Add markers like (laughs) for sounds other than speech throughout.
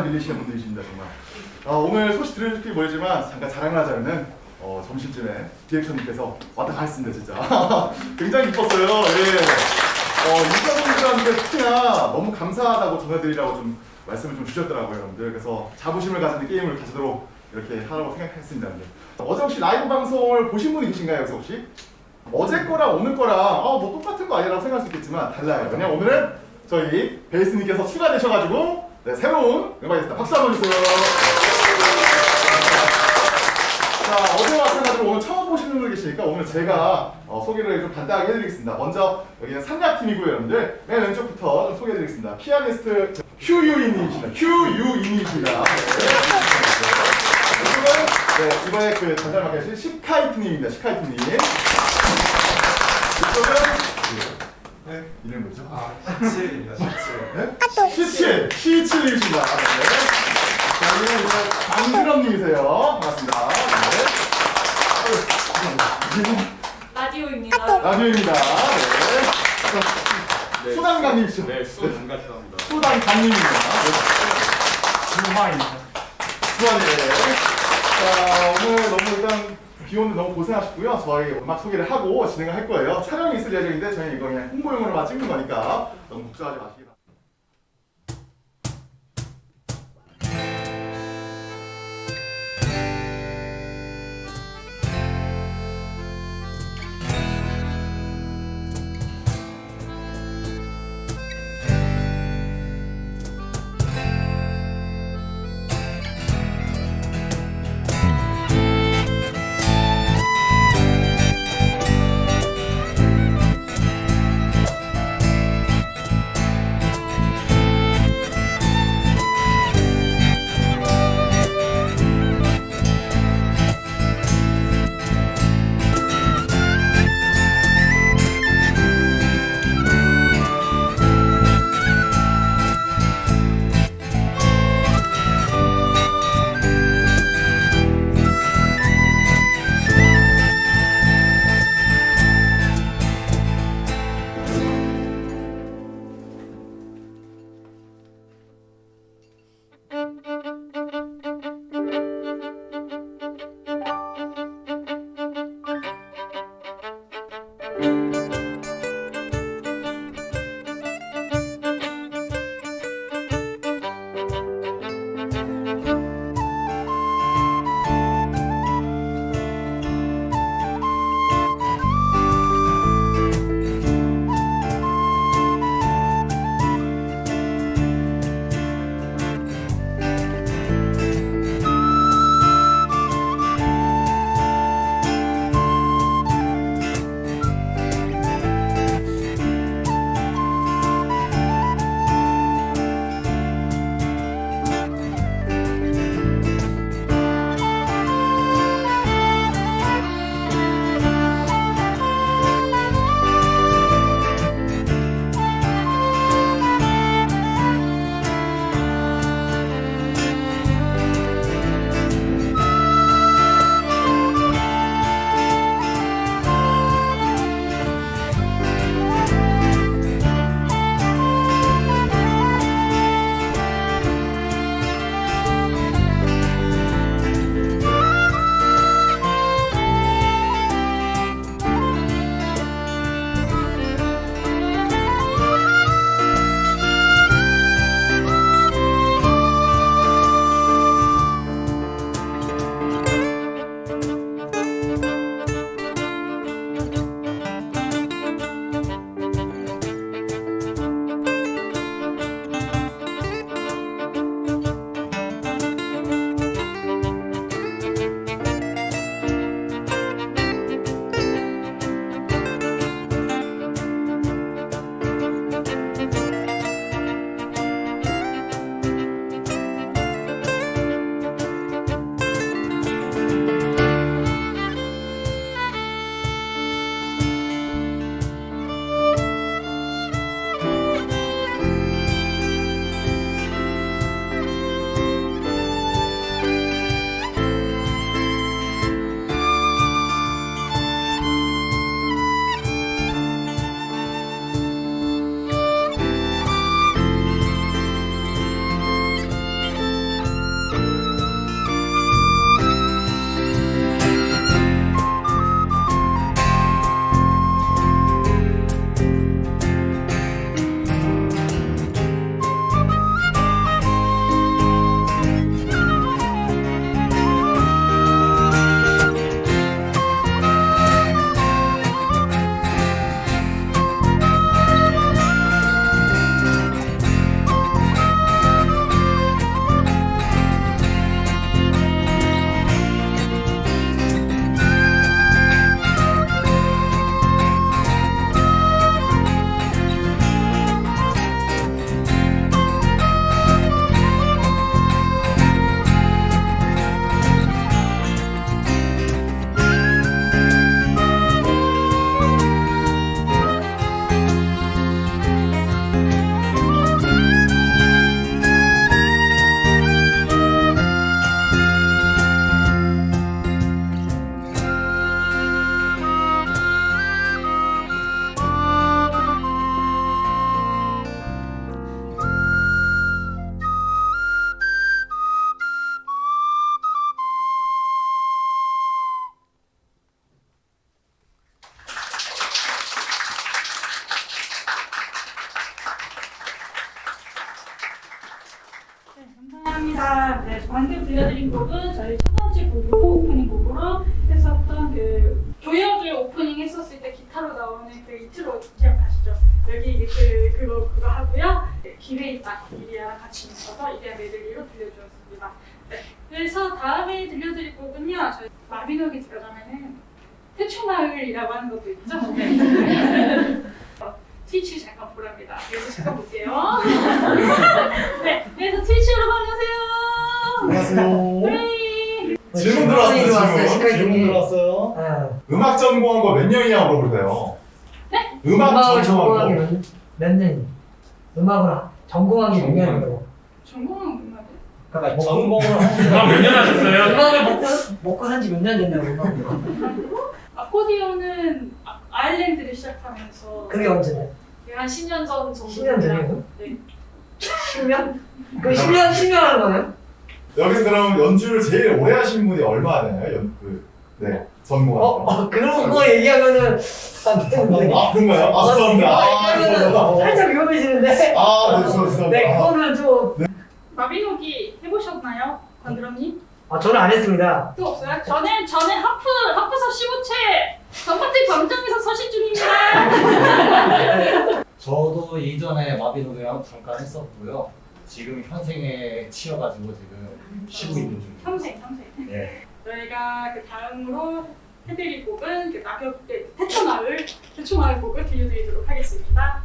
대단한 밀리시는 분들이십니다, 정말. 아, 오늘 소식 들으실지 모르지만 잠깐 자랑을 하자면은 어, 점심쯤에 디렉터님께서 왔다 갔습니다, 진짜. (laughs) 굉장히 기뻤어요. 예. 어, 유사분들한테 특히나 너무 감사하다고 전해드리라고 좀 말씀을 좀 주셨더라고요, 여러분들. 그래서 자부심을 가지는 게임을 가지도록 이렇게 하라고 생각했습니다. 여러분들. 어제 혹시 라이브 방송을 보신 분이 계신가요, 여기서 혹시? 어제 거랑 오늘 거랑 아, 뭐 똑같은 거 아니라고 생각할 수 있겠지만 달라요. 왜냐면 오늘은 저희 베이스님께서 추가되셔가지고 네, 새로운 음악이 있습니다. 박수 한번 주세요. 자, 어제와 마찬가지로 오늘 처음 보시는 분들 계시니까 오늘 제가 어, 소개를 좀 간단하게 해드리겠습니다. 먼저 여기는 상약팀이고요, 여러분들. 맨 왼쪽부터 좀 소개해드리겠습니다. 피아니스트 휴유인님이십니다. 휴유인님이십니다. 이쪽은 네, 이번에 그 전달 맡으신 시카이트님입니다. 시카이트님. 이쪽은 네, 이름 뭐죠? 아, 17입니다, 17. 네? 시칠! 시칠님이십니다. 네. 자, 여기는 이제 안드럼님이세요. 반갑습니다. 네. 라디오입니다. 라디오입니다. 네. 네. 수단감님이시죠? 네, 수고 감사합니다. 수단감님입니다. 주마입니다. 수완이 자, 오늘 너무 일단 비 오는데 너무 고생하셨고요. 저희 음악 소개를 하고 진행을 할 거예요. 촬영이 있을 예정인데 저희는 이거 그냥 홍보용으로만 찍는 거니까 너무 걱정하지 마시기 바랍니다. 들려드린 곡은 저희 첫 번째 곡으로 오프닝 곡으로 했었던 그 교여주 오프닝 했었을 때 기타로 나오는 그 이트로 기억하시죠? 여기 이게 그 그거 그거 하고요. 네, 길에 있다 이리아랑 같이 있어서 이리아 메들리로 들려주었습니다. 네, 그래서 다음에 들려드릴 곡은요. 저희 마비노기 들어가면은 태초마을이라고 하는 것도 있죠. (laughs) 트위치 잠깐 보랍니다. 그래서 잠깐 볼게요. 네, 그래서 트위치로 만나세요. 안녕하세요. 네. 질문 들어왔어요, 질문. 질문 들어왔어요. 네. 음악 전공한 거 몇 년이냐고 물어볼까요? 네? 음악 전공한 전공하기 거. 몇, 몇 년? 음악을 하- 전공하기 몇 년이고? 전공은 음악이요? 그러니까 전공을 (laughs) 음악 몇년 하셨어요? 음악을 먹고 먹고 산지 몇 년 됐냐고 음악을. 아코디언은 아, 아일랜드를 시작하면서 그게 언제냐? 한 10년 전 정도 10년 전이고? 네. 10년? 그 10년 10년 하는 거네요? 여기서 그럼 연주를 제일 오래 하신 분이 얼마나 되나요? 연, 그, 네, 전공한 어, 거. 어 그런 거 얘기하면은 안 되는데. 아, 그런가요? 아, 죄송합니다. 아, 죄송합니다. 살짝 위험해지는데. 아, 네, 죄송합니다. 네, 그거는 좀. 마비노기 해보셨나요? 관드럼님? 아, 저는 안 했습니다. 또 없어요? 저는 저는 하프 하프서 15채 전파트 광장에서 서실 중입니다. (laughs) 저도 이전에 마비노기랑 잠깐 했었고요. 지금 현생에 치여가지고 지금 쉬고 있는 중입니다. 평생 평생. 네. 저희가 그 다음으로 해드릴 곡은 그 낙엽 네, 태초마을 태초마을 곡을 들려드리도록 하겠습니다.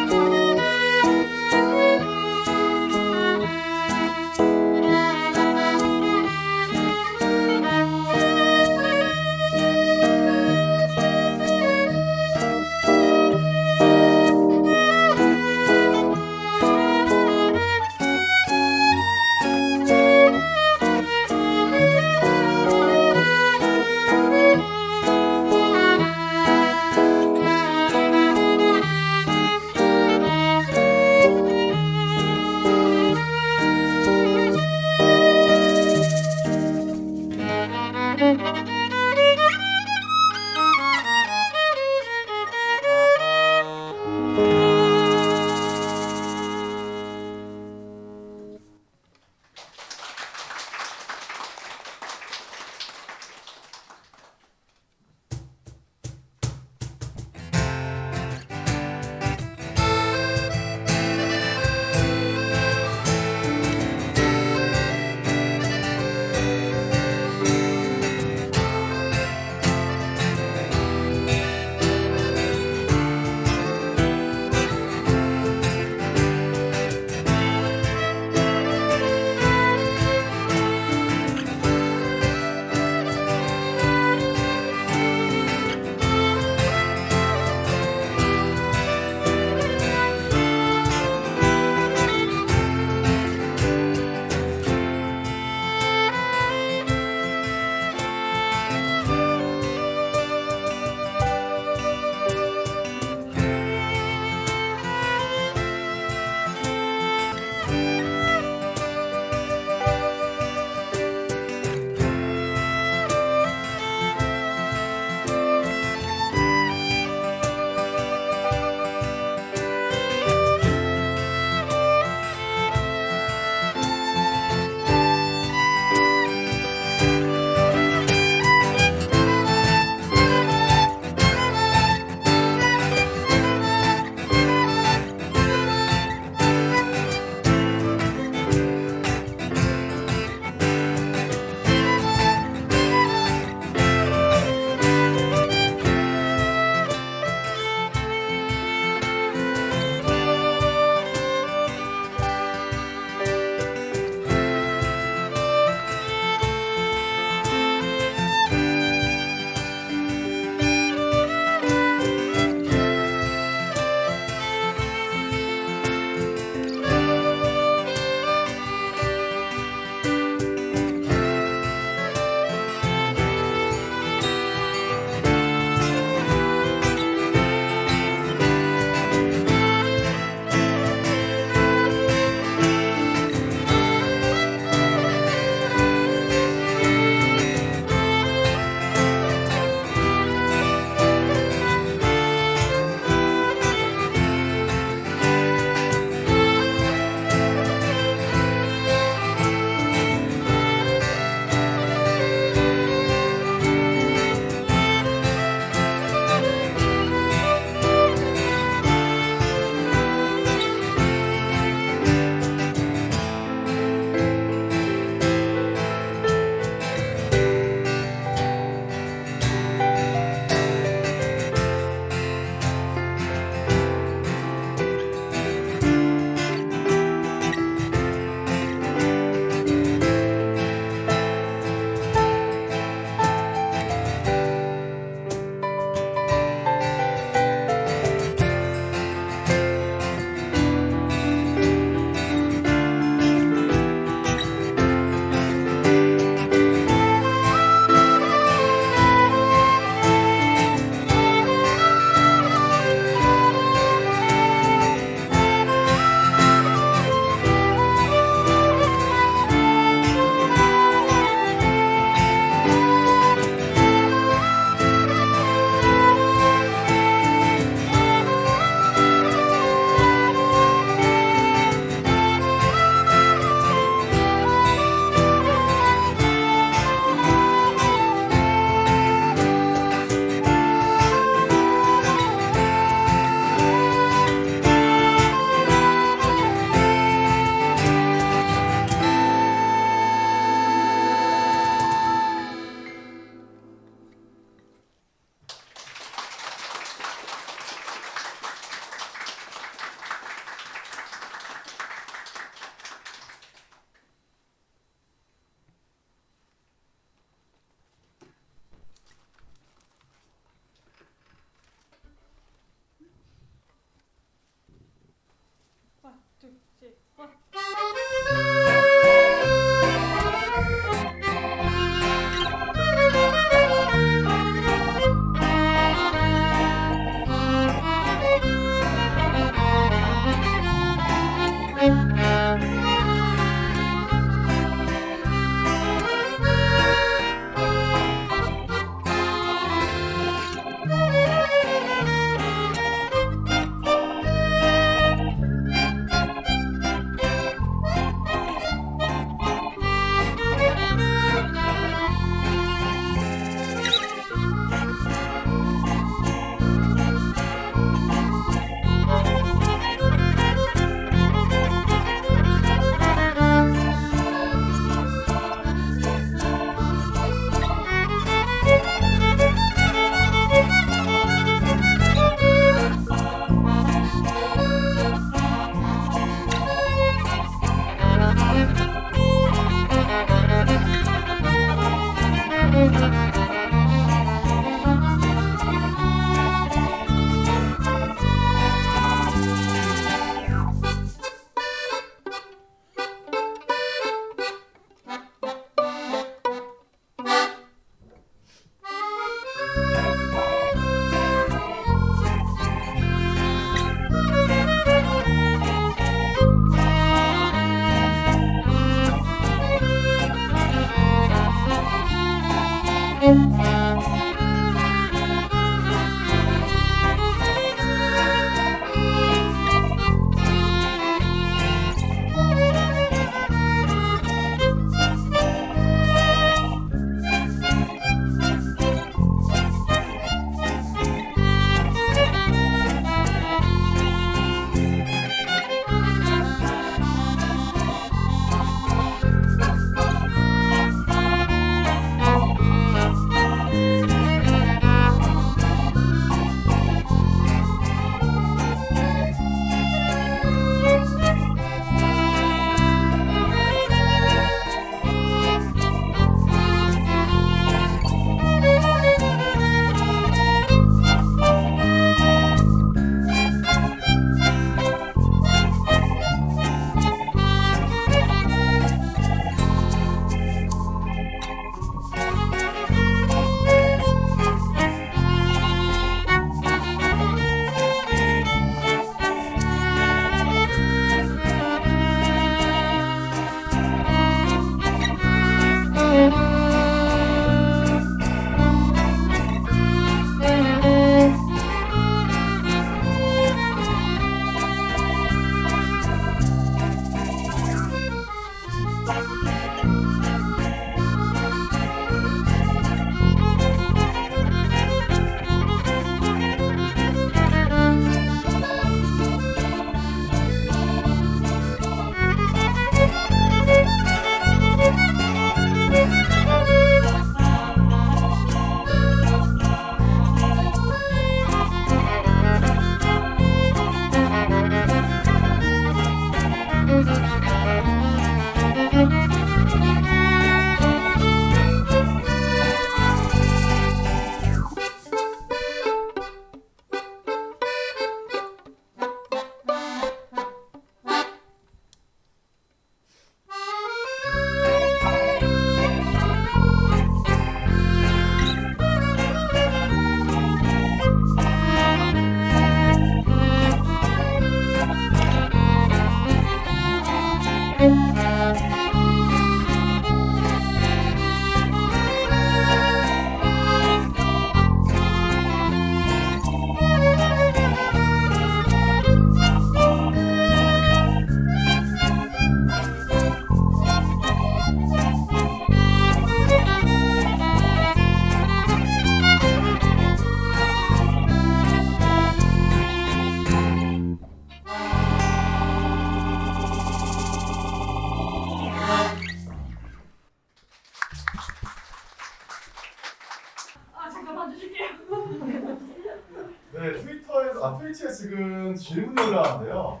질문이 올라왔는데요.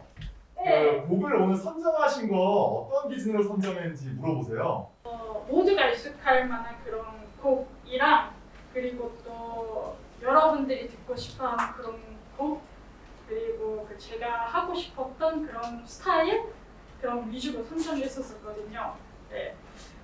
네. 그 곡을 오늘 선정하신 거 어떤 기준으로 선정했는지 물어보세요. 어, 모두가 익숙할 만한 그런 곡이랑 그리고 또 여러분들이 듣고 싶어하는 그런 곡 그리고 그 제가 하고 싶었던 그런 스타일 그런 위주로 선정했었거든요. 네.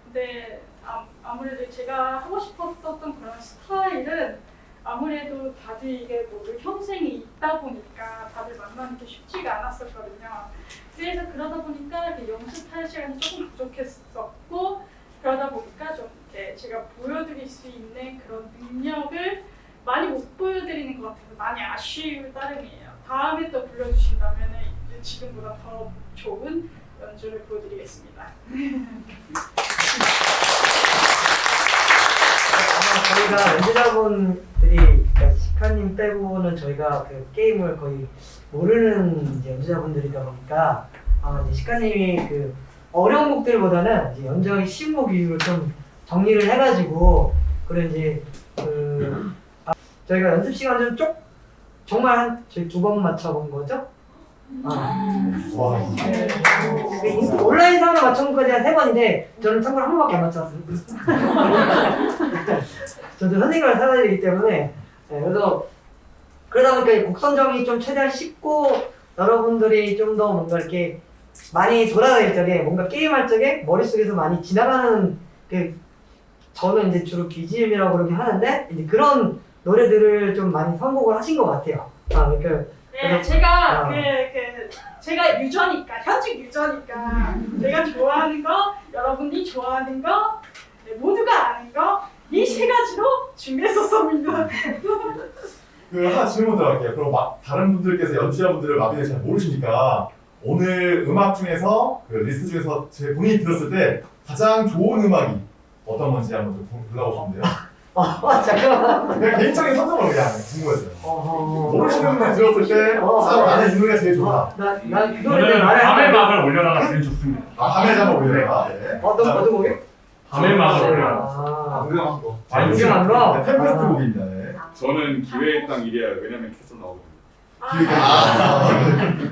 근데 아, 아무래도 제가 하고 싶었던 그런 스타일은 아무래도 다들 이게 뭐 현생이 있다 보니까 다들 만나는 게 쉽지가 않았었거든요. 그래서 그러다 보니까 연습할 시간이 조금 부족했었고 그러다 보니까 좀 이렇게 제가 보여드릴 수 있는 그런 능력을 많이 못 보여드리는 것 같아서 많이 아쉬울 따름이에요. 다음에 또 불러주신다면 지금보다 더 좋은 연주를 보여드리겠습니다. (laughs) 아마 저희가 연주자분들이 그러니까 시카님 빼고는 저희가 그 게임을 거의 모르는 이제 연주자분들이다 보니까 아마 이제 시카님이 그 어려운 곡들보다는 이제 연주하기 쉬운 곡 위주로 좀 정리를 해가지고 그런 이제 그 아, 저희가 연습 시간 좀 쪽 정말 한 저희 두 번 맞춰본 거죠? 아. 와, 그 인- 온라인 상으로 맞춘 거까지 한 세 번인데 저는 참고로 한 번밖에 안 맞춰봤어요. (laughs) 저도 선생님을 살아야 되기 때문에 네, 그래서 그러다 보니까 이곡 선정이 좀 최대한 쉽고 여러분들이 좀 더 뭔가 이렇게 많이 돌아다닐 적에 뭔가 게임할 적에 머릿속에서 많이 지나가는 그 저는 이제 주로 BGM이라고 그러긴 하는데 이제 그런 노래들을 좀 많이 선곡을 하신 것 같아요. 아, 그러니까 네, 제가 아. 그, 그 제가 유저니까 현직 유저니까 제가 좋아하는 거 여러분이 좋아하는 거 네, 모두가 아는 거 이 세 가지로 준비했었습니다. 그 하나 질문 들어갈게요. 그럼 막 다른 분들께서 연주자분들을 마비를 잘 모르시니까 오늘 음악 중에서 그 리스트 중에서 제 본인이 들었을 때 가장 좋은 음악이 어떤 건지 한번 좀 골라보시면 돼요. 어, 잠깐만. 그냥 개인적인 선정으로 그냥 궁금해서요. 어허. 모르시는 분 들었을 때 어. 아, 나는 이 노래가 제일 좋다. 노래들 저는 말해. 밤의 막을 올려놔가 제일 좋습니다. 아, 밤에 올려라. 네. 어떤 어떤 곡이? 올려놔. 아, 궁금한 거. 아, 거. 네, 템페스트 아. 곡입니다. 네. 저는 기회의 땅 일이야 왜냐면 계속 나오거든요. 아,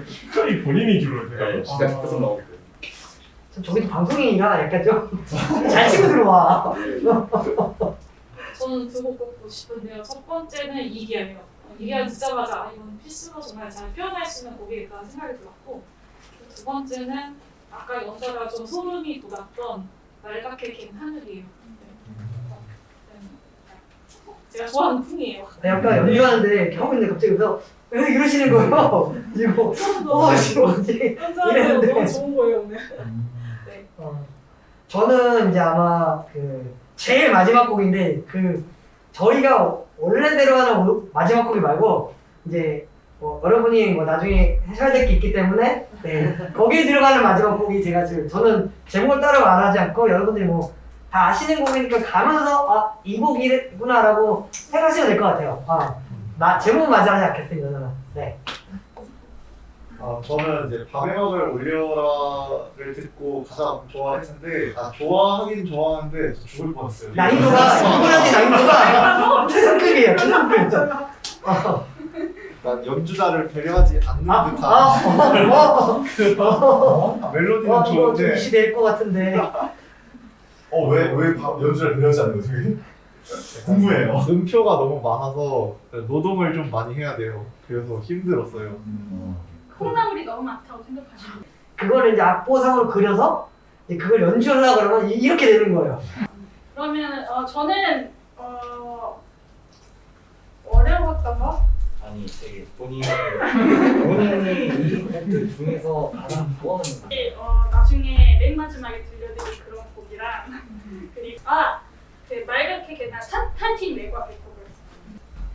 특별히 본인이 주로 제가 네, 진짜 아. 계속 나오기 때문에. 좀 저기도 방송인이라 약간 좀 (laughs) 잘 치고 들어와. 저는 두 곡 뽑고 싶은데요. 첫 번째는 이기야예요. 이기야 듣자마자 아, 이건 필수로 정말 잘 표현할 수 있는 곡이겠다 생각이 들었고 두 번째는 아까 연주가 좀 소름이 돋았던 날갛게 긴 하늘이에요. 네. 네. 제가 좋아하는 풍이에요. 약간 연주하는데 이렇게 하고 있는데 갑자기 그래서 왜 이러시는 거예요? (laughs) 이거 어 지금 뭐지? 연주하는 이랬는데. 너무 좋은 거예요 오늘. 어, 저는 이제 아마 그 제일 마지막 곡인데 그 저희가 원래대로 하는 오- 마지막 곡이 말고 이제 뭐 여러분이 뭐 나중에 하셔야 될 게 있기 때문에 네 거기에 들어가는 마지막 곡이 제가 지금 저는 제목을 따로 말하지 않고 여러분들이 뭐 다 아시는 곡이니까 가면서 아 이 곡이구나라고 생각하시면 될 것 같아요. 아 나 제목은 말하지 않겠습니다. 저는 네. 아, 저는 이제 밤의 막을 올려라를 듣고 가장 좋아했는데 아 좋아하긴 좋아하는데 저 죽을 뻔했어요. 난이도가 (laughs) 이분한테 난이도가 (laughs) 최상급이에요. 최상급. 어. 난 연주자를 배려하지 않는 아, 듯한 아, 어, 어, 아, 멜로디는 좀 좋은데 이슈될 것 같은데. 어, 왜, 연주를 배려하지 않는 거지? 궁금해요. 음표가 너무 많아서 노동을 좀 많이 해야 돼요. 그래서 힘들었어요. 콩나물이 너무 많다고 생각하시면 그거를 이제 악보상으로 그려서 이제 그걸 연주하려고 그러면 이- 이렇게 되는 거예요. 그러면 어, 저는 어, 어려웠던 거? 아니 되게 본인이 본인이 이 곡들 중에서 가장 좋아하는 곡. 어, 나중에 잔잔하게 들려드릴 그런 곡이랑 그리고 아그 맑게 그냥 탄탄팀 외과 백곡을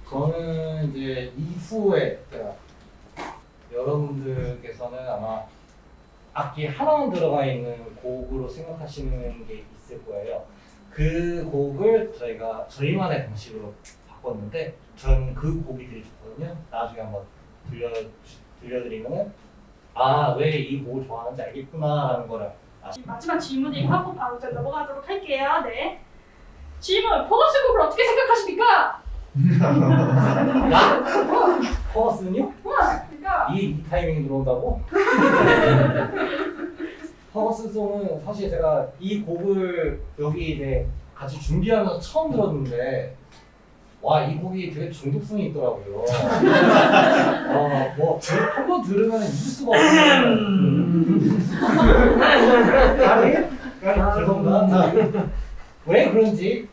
저는 이제 이후에 제가 여러분들께서는 아마 악기 하나만 들어가 있는 곡으로 생각하시는 게 있을 거예요. 그 곡을 저희가 저희만의 방식으로 바꿨는데 저는 그 곡이 되게 좋거든요. 나중에 한번 들려 들려드리면은 아왜 이 곡을 좋아하는지 알겠구나 라는 거를 아시. 마지막 질문을 하고 바로 이제 넘어가도록 할게요. 네. 질문 포거스 곡을 어떻게 생각하십니까? 나 퍼거슨요? 그러니까 이, 이 타이밍에 들어온다고? (laughs) 퍼거슨 송은 사실 제가 이 곡을 여기 이제 같이 준비하면서 처음 들었는데 와 이 곡이 되게 중독성이 있더라고요. (laughs) 어 뭐 한번 들으면 잊을 수가 없는. 아니 아, 죄송합니다. 자, 왜 그런지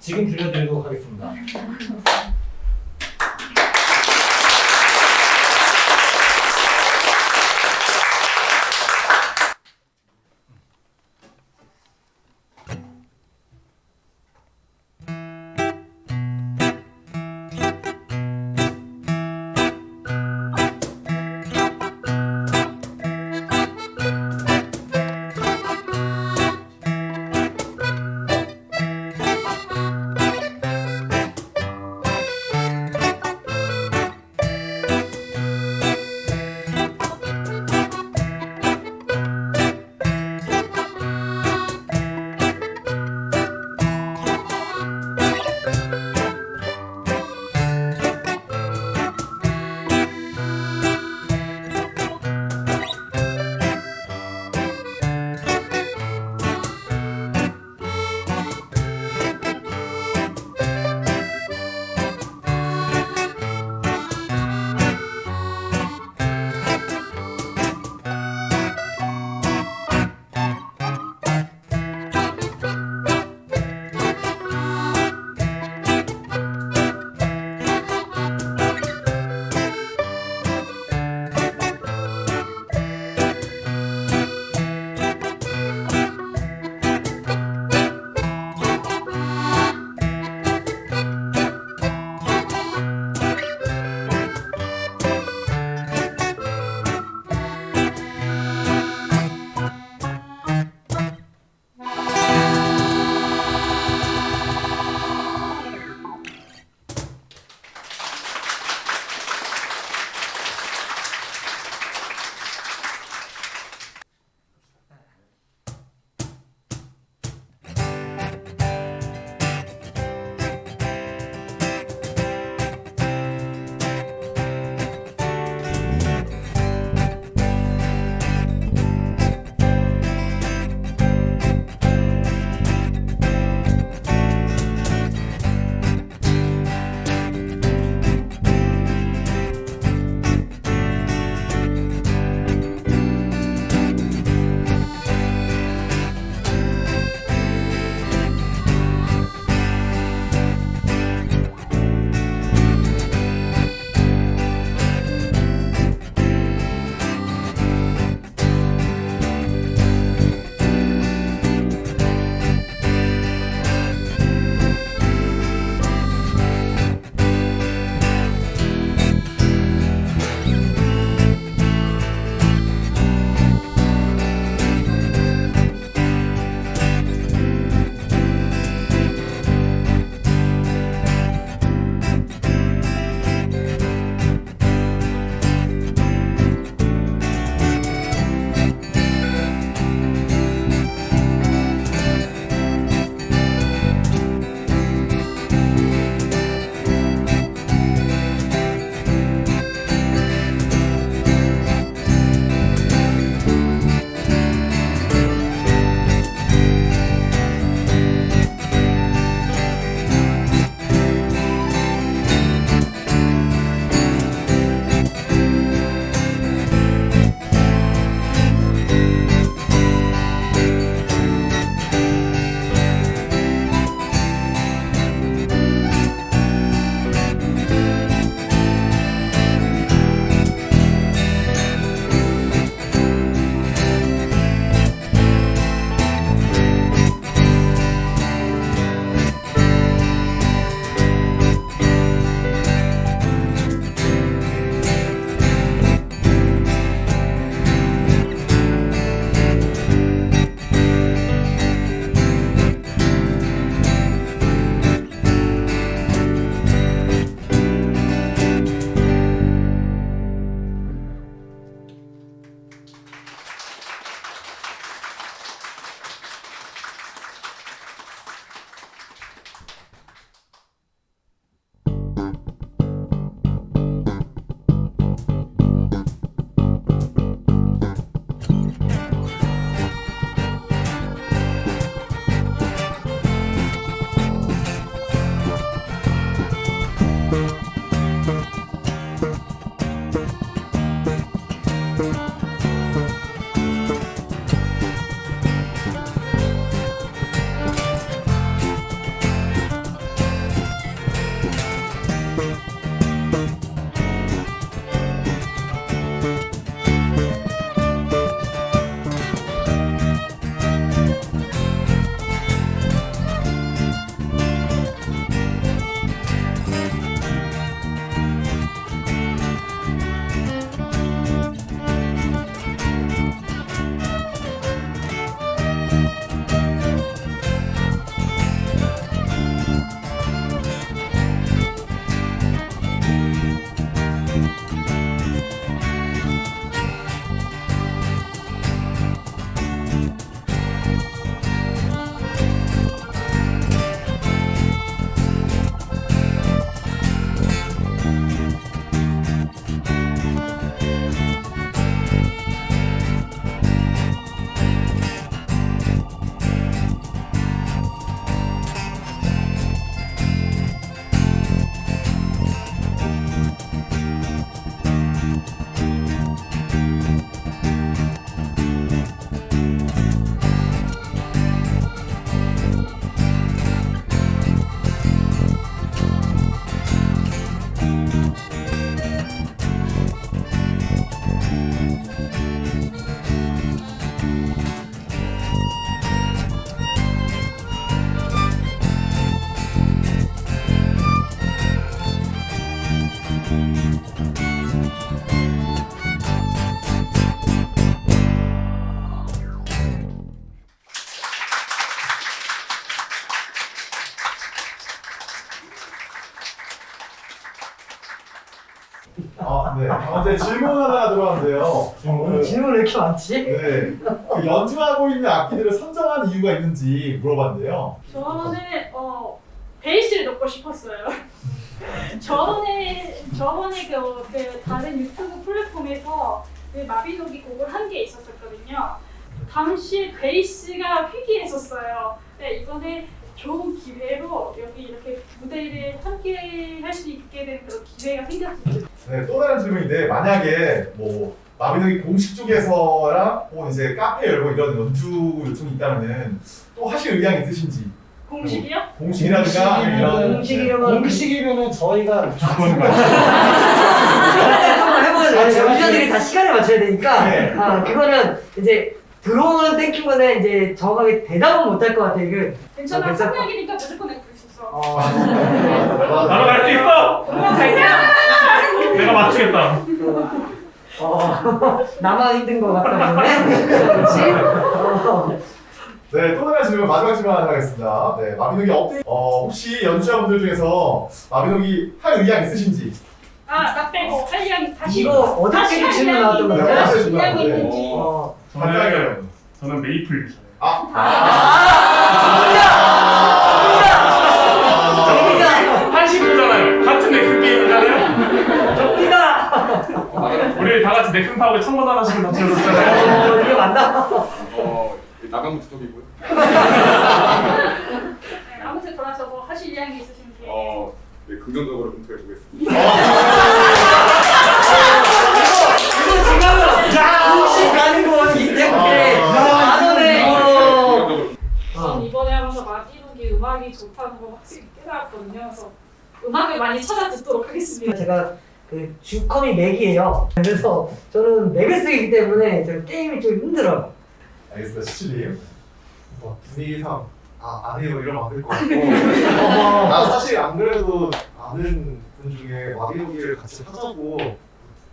지금 들려드리도록 하겠습니다. 많지? 네. 그 연주하고 있는 악기들을 선정한 이유가 있는지 물어봤는데요. 저는 어 베이스를 넣고 싶었어요. (laughs) 저번에 저번에 그, 그 다른 유튜브 플랫폼에서 그 마비노기 곡을 한 게 있었었거든요. 당시 베이스가 희귀했었어요. 근데 이번에 좋은 기회로 여기 이렇게 무대를 함께 할 수 있게 된 그런 기회가 생겼습니다. 네, 또 다른 질문인데 만약에 뭐 마비노기 공식 쪽에서랑 혹은 이제 카페 열고 이런 연주 요청이 있다면은 또 하실 의향 있으신지 공식이요? 공식이라든가 이런 공식이라면 공식이면은 저희가 무조건 한번 해보는 거예요. 연주자들이 다 시간을 맞춰야 되니까 네. 아 그거는 이제 들어오는 땡큐는 이제 정확하게 대답은 못할 것 같아요. 괜찮아. 어. 성약이니까 무조건 내고 있었어. 어, 나도 갈수 있어. 갈게요. 내가 맞추겠다. 어, (laughs) 나만 힘든 것 같다 보네. 그렇지? 어. 네, 또 다른 질문 마지막 질문 하나 하겠습니다. 네, 마비노기 업데이트 어, 혹시 연주자분들 중에서 마비노기 할 의향 있으신지 아, 나 빼고 한량 다시 이거 할 질문 나왔던 질문 이야기 나왔는데. 있는지. 어. 저는 저는 메이플 유저예요. 우리 다 같이 넥슨 하나씩을 다 지어줬잖아요. 어, 이게 맞나? 어, 나가면 두쪽이고요. 네, 아무튼 돌아서 뭐 하실 이야기 있으신지. 어, 네, 긍정적으로 검토해 보겠습니다. 이거 지금 공식 가는 거기 때문에 만 원에 이거 긍정적으로. 전 이번에 하면서 마디노기 음악이 좋다는 걸 확실히 깨달았거든요. 그래서 음악을 많이 찾아 듣도록 하겠습니다. 제가 그 주컴이 맥이에요. 그래서 저는 맥을 쓰기 때문에 저 게임이 좀 힘들어요. 알겠습니다, 시칠님. 뭐 분위기상 아, 안 해요 이러면 안 될 것 같고 (laughs) 나 사실 안 그래도 아는 분 중에 마비노기를 같이 하자고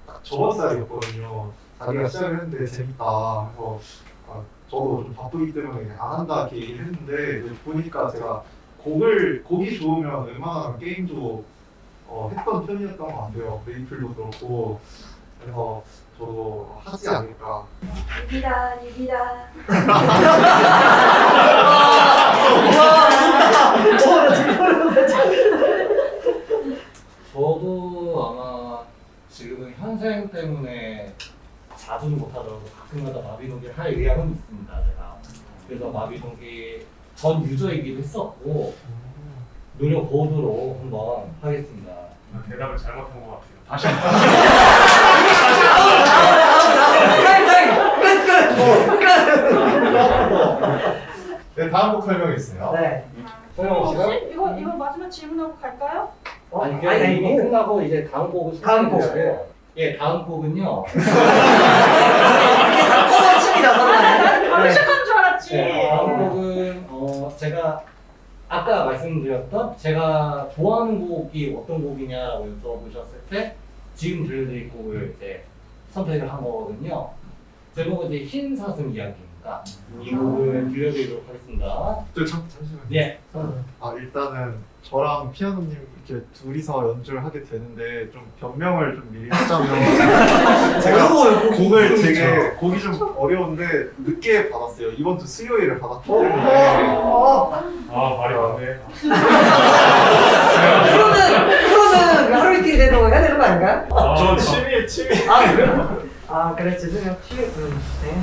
딱 저번 달이었거든요 자기가 시작을 했는데 재밌다 그래서 아, 저도 좀 바쁘기 때문에 안 한다 이렇게 얘기를 했는데 보니까 제가 곡을 곡이 좋으면 웬만하면 게임도 어, 했던 편이었던 것 같아요 메이플도 그렇고 그래서 저도 하지 않을까 유비다, 유비다. 저도 아마 지금은 현생 때문에 자주는 못하더라도 가끔가다 마비노기를 할 의향은 있습니다. 제가 그래서 마비노기 전 유저이기도 했었고 노력 보도록 한번 하겠습니다. 대답을 잘못한 것 같아요. 다시 (laughs) 한 네, 다음 곡 설명이 있어요. 네. 소영 씨가 혹시 이거 이거 마지막 질문하고 갈까요? 어? 아니 아니, 아니, 이거 끝나고 이제 다음 곡을 다음 곡. 예, 다음 곡은요. (laughs) 이게 다 아, 나, 나 서로. 바로 네. 시작하는 줄 알았지. 네, 다음 곡은 어, 제가 아까 말씀드렸던 제가 좋아하는 곡이 어떤 곡이냐라고 여쭤보셨을 때 지금 들려드릴 곡을 이제 선택을 한 거거든요. 제목은 이제 흰 사슴 이야기입니다. 있으니까 이 곡을 들려드리도록 하겠습니다. 저 잠, 잠시만요. 네. 아 일단은 저랑 피아노님 이렇게 둘이서 연주를 하게 되는데 좀 변명을 좀 미리 하자면 (laughs) 제가. 곡을 되게 곡이 좀 어려운데 늦게 받았어요. 이번 주 수요일에 받았기 때문에 어, 아 말이 많네. (laughs) 그러면 그러면 하루 이틀 되도 해야 되는 거 아닌가요? 아, 저 취미 취미 아 그래요? 아 그래 죄송해요. 취 음, 네.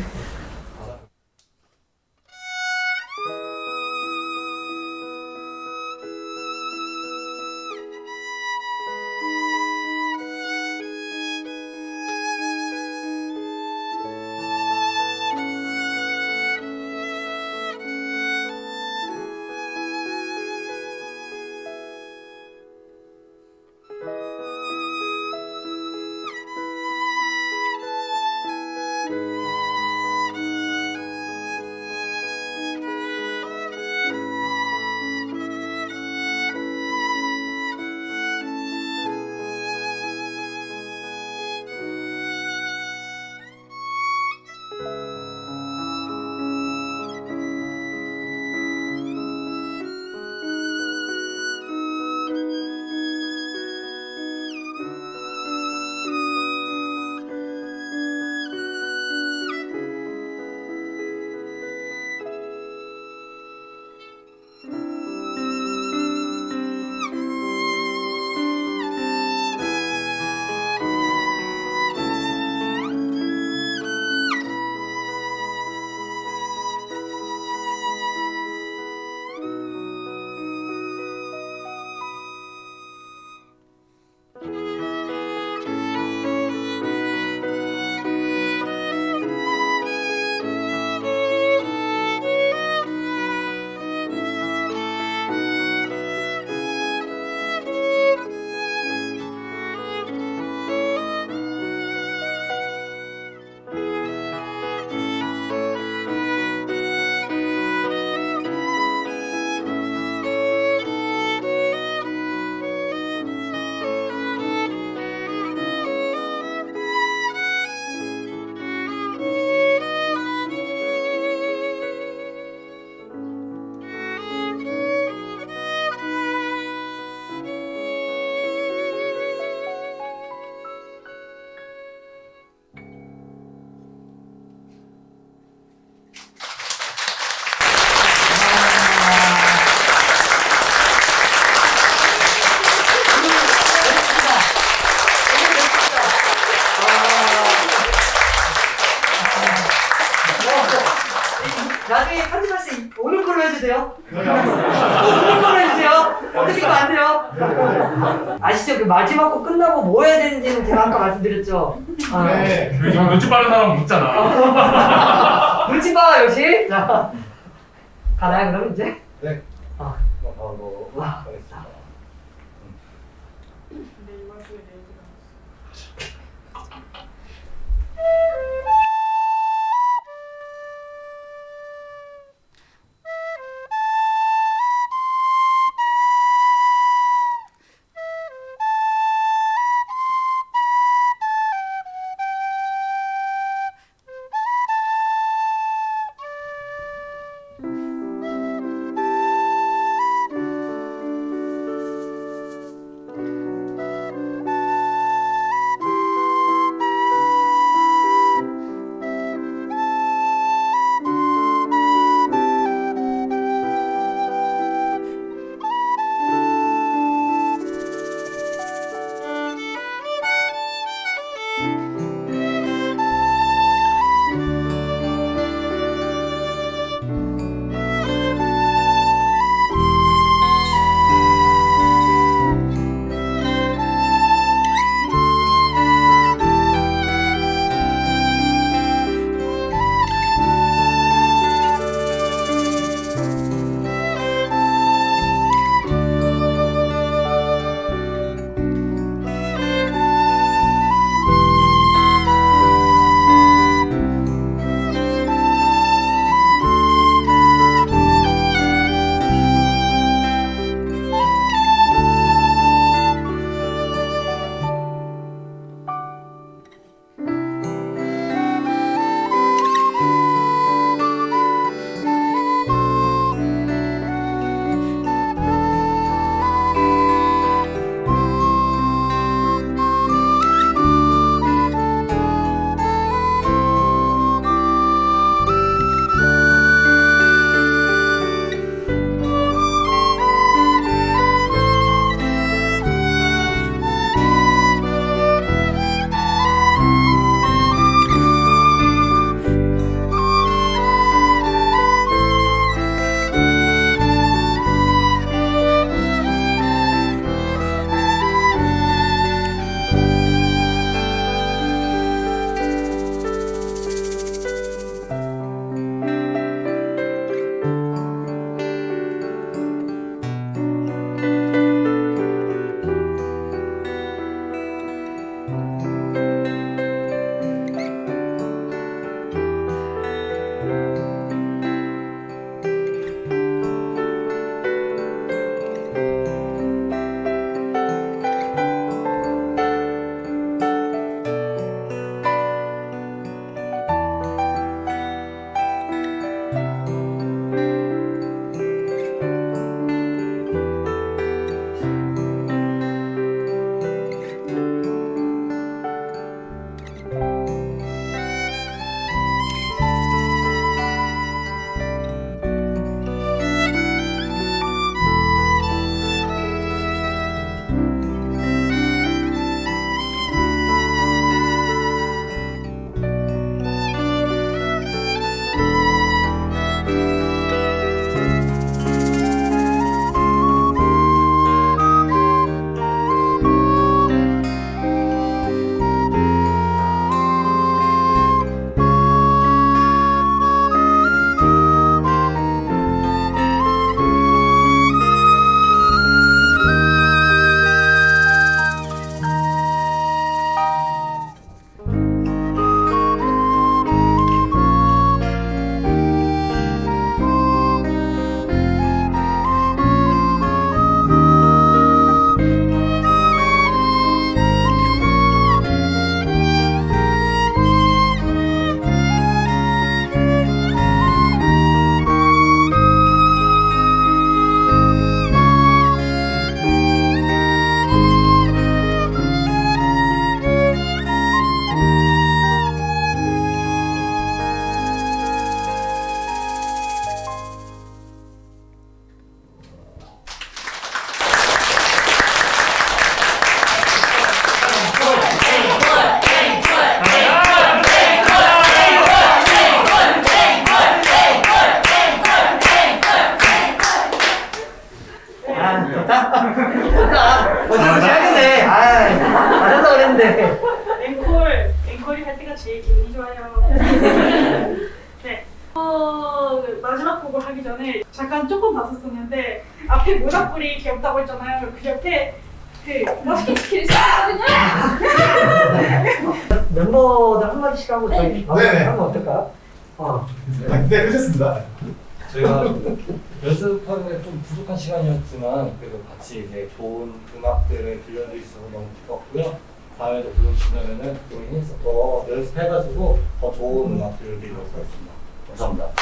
너무 기뻤고요. 다음에도 불러주시면은 우리 힘써 더 연습해가지고 더 좋은 음악 들려드리도록 하겠습니다. 감사합니다.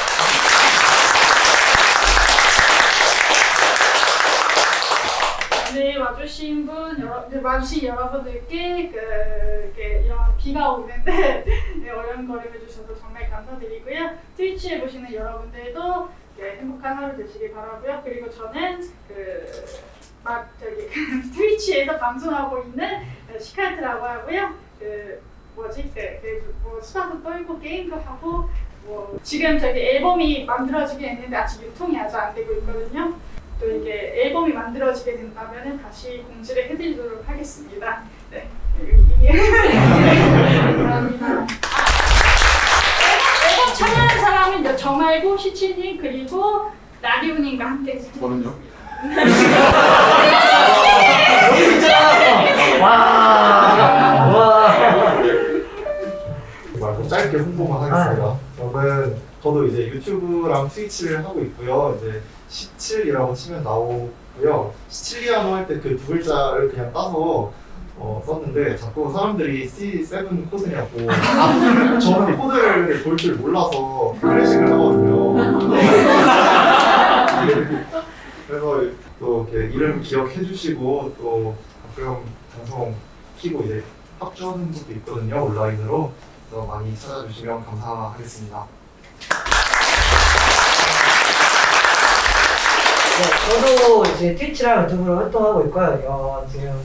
네, 와주신 분, 여러, 네, 와주신 여러분들께 그, 이런 비가 오는데 (laughs) 네, 어려운거림 해주셔서 정말 감사드리고요. 트위치에 보시는 여러분들도 네, 행복한 하루 되시길 바라고요. 그리고 저는 그, 막 저기 (laughs) 트위치에서 방송하고 있는 그 시카트라고 하고요. 그 뭐지? 그, 그, 뭐 수다도 떨고 게임도 하고 뭐 지금 저기 앨범이 만들어지긴 했는데 아직 유통이 아직 안 되고 있거든요. 또 이게 앨범이 만들어지게 된다면 다시 공지를 해드리도록 하겠습니다. 네. 감사합니다. 아, (laughs) 앨범 참여한 사람은 저 말고 시치님 그리고 나리우님과 함께 저는요? 와. 와. 말고 짧게 홍보만 하겠습니다. 저는 저도 이제 유튜브랑 트위치를 하고 있고요. 이제 17이라고 치면 나오고요. 시칠리아노 할 때 그 두 글자를 그냥 따서 어, 썼는데 자꾸 사람들이 C7 코드냐고 (laughs) 아, 저는 코드를 볼 줄 몰라서 클래식을 하거든요. (laughs) 그래서 또 이렇게 이름 기억해 주시고 또 가끔 방송 키고 이제 합주하는 것도 있거든요 온라인으로 그래서 많이 찾아주시면 감사하겠습니다. 네, 저도 이제 트위치랑 유튜브로 활동하고 있고요. 어, 지금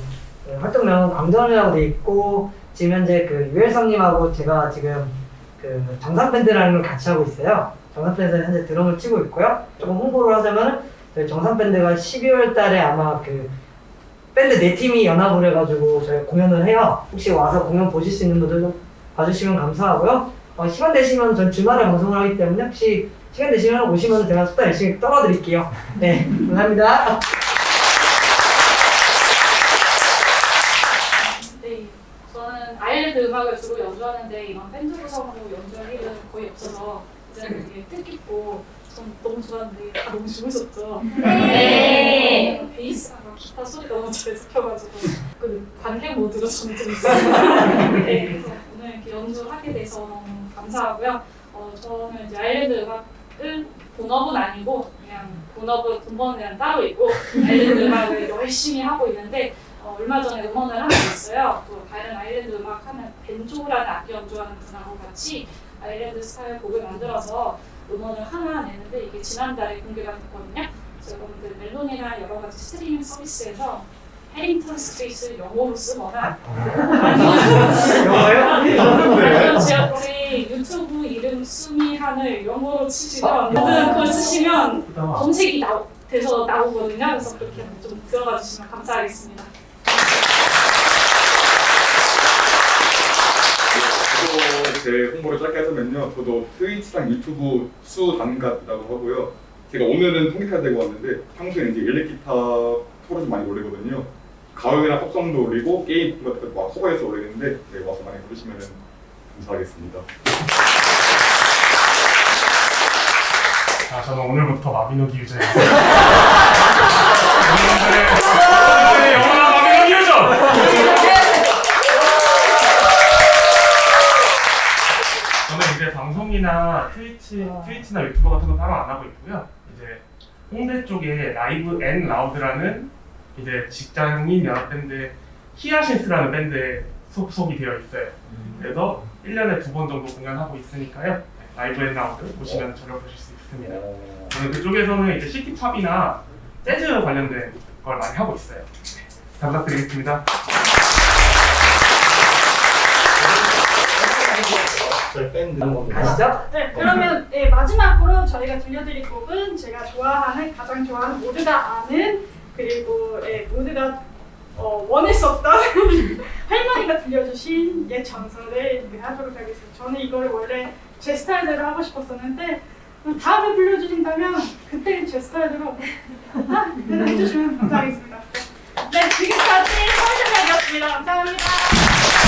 그 활동명 강전이라고 돼 있고 지금 현재 그 유일성님하고 제가 지금 그 정상밴드라는 걸 같이 하고 있어요. 정상밴드 현재 드럼을 치고 있고요. 조금 홍보를 하자면 정상밴드가 12월 달에 아마 그 밴드 네 팀이 연합을 해가지고 저희 공연을 해요. 혹시 와서 공연 보실 수 있는 분들 좀 봐주시면 감사하고요. 어, 시간 되시면 전 주말에 방송을 하기 때문에 혹시 시간 되시면 오시면 제가 숙다 열심히 떨어드릴게요. 네, 감사합니다. 네, 저는 아일랜드 음악을 주로 연주하는데 이런 밴드 구성으로 연주할 일은 거의 없어서 이제 되게 뜻깊고 전 너무 좋아하는데 다 너무 좋으셨죠? 네. 베이스랑 막 기타 소리 너무 잘 잡혀가지고 그 관객 모드로 저는 좀 있어요. 네, 그래서 오늘 이렇게 연주하게 돼서 너무 감사하고요. 어, 저는 이제 아일랜드 음악을 본업은 아니고 그냥 본업은 데는 따로 있고 아일랜드 음악을 (laughs) 열심히 하고 있는데 어, 얼마 전에 음원을 하나 냈어요. 또 다른 아일랜드 음악 하는 벤조라는 악기 연주하는 분하고 같이 아일랜드 스타일 곡을 만들어서 음원을 하나 내는데 이게 지난달에 공개가 됐거든요. 여러분들 멜론이나 여러 가지 스트리밍 서비스에서 Harrington Street를 영어로 쓰거나 영어요? 아니면 제가 우리 유튜브 이름 수미한을 영어로 치시면 모든 그걸 쓰시면 검색이 나, 돼서 나오거든요. 그래서 그렇게 좀 들어가 주시면 감사하겠습니다. 저도 제 홍보를 짧게 하자면요. 저도 트위치랑 유튜브 수단가라고 하고요. 제가 오늘은 통기타 들고 왔는데 평소에 이제 일렉기타 토를 좀 많이 올리거든요. 가요이나 팝송도 올리고 게임 같은 거막 커버해서 올리는데 네, 와서 많이 부르시면 감사하겠습니다. 자, 저는 오늘부터 마비노기 유저예요. (laughs) 여러분들의 영원한 마비노기 유저! 이제 방송이나 트위치, 트위치나 유튜버 같은 거 따로 안 하고 있고요. 이제 홍대 쪽에 Live and Loud라는 이제 직장인 연합밴드 히아신스라는 밴드에 소속이 되어 있어요. 그래서 1년에 두 번 정도 공연하고 있으니까요. Live and Loud 보시면 저를 보실 수 있습니다. 저는 그쪽에서는 이제 city pop이나 재즈 관련된 걸 많이 하고 있어요. 잘 부탁드리겠습니다. 저희 밴드 음, 겁니다. 아시죠? 네, 그러면 네, 마지막으로 저희가 들려드릴 곡은 제가 좋아하는, 가장 좋아하는 모두가 아는 그리고 예, 모두가 어, 원했었던 (laughs) 할머니가 들려주신 옛 전설을 하도록 하겠습니다. 저는 이걸 원래 제 스타일대로 하고 싶었었는데 음, 다음에 불러주신다면 그때 제 스타일대로 아, 해주시면 감사하겠습니다. 네, 지금까지 서울신이었습니다 감사합니다.